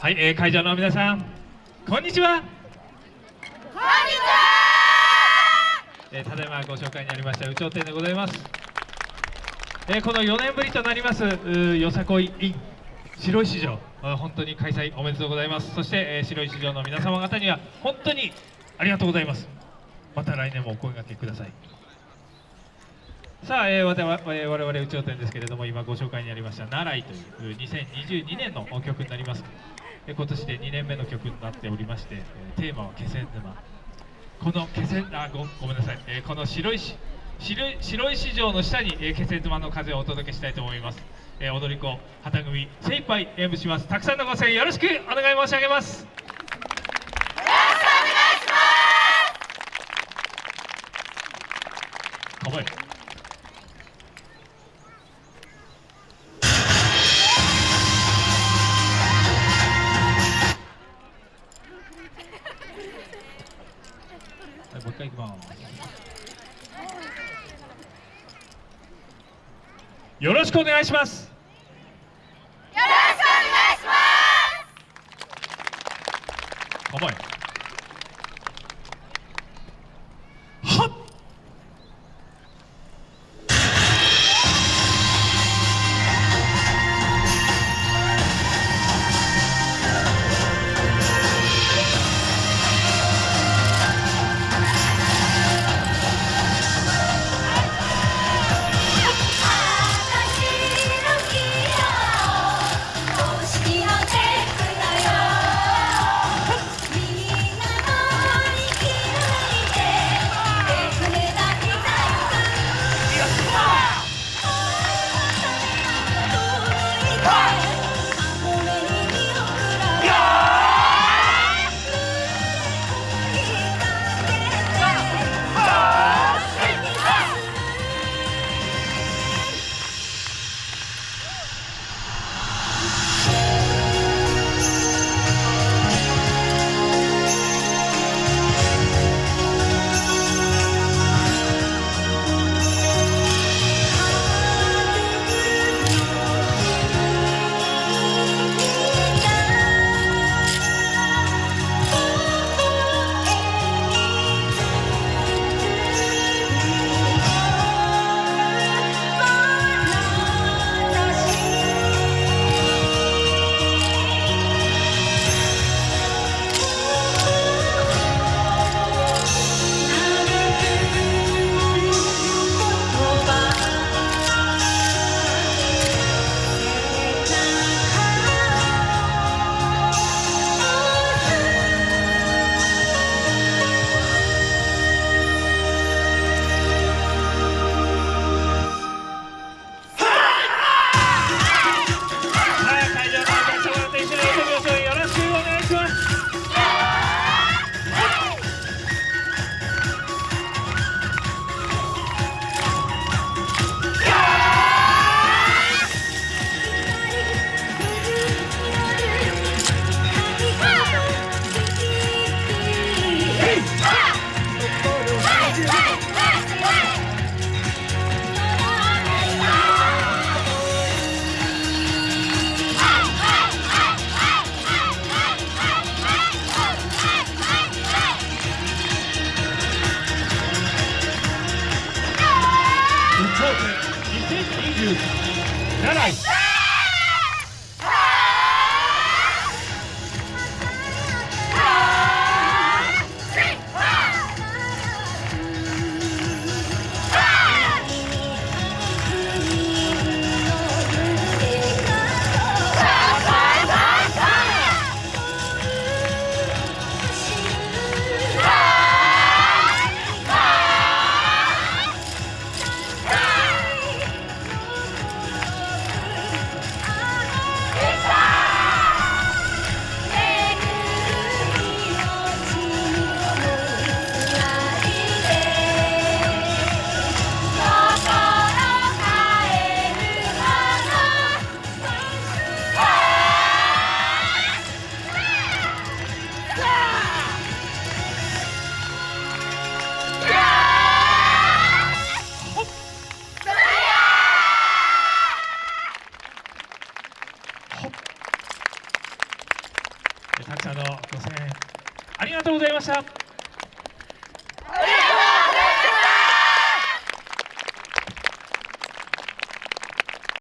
はい、えー、会場の皆さんこんにちは。こんにちは、えー、ただいまご紹介にありました有頂天でございます、えー、この4年ぶりとなりますよさこい in 白石市場本当に開催おめでとうございます。そして、えー、白石市場の皆様方には本当にありがとうございます。また来年もお声掛けください。さあ、えー、我々我々有頂天ですけれども今ご紹介にありました「奈良井」という2022年の曲になります今年で2年目の曲になっておりまして、テーマは気仙沼。この気仙あごごめんなさい、えこの白石白白石城の下に、え気仙沼の風をお届けしたいと思います、え踊り子旗組精一杯演舞します。たくさんのご声援よろしくお願い申し上げます。よろしくお願いします。よろしくお願いします Utopia, indeed, Egypt. Nice. ません。ありがとうございました。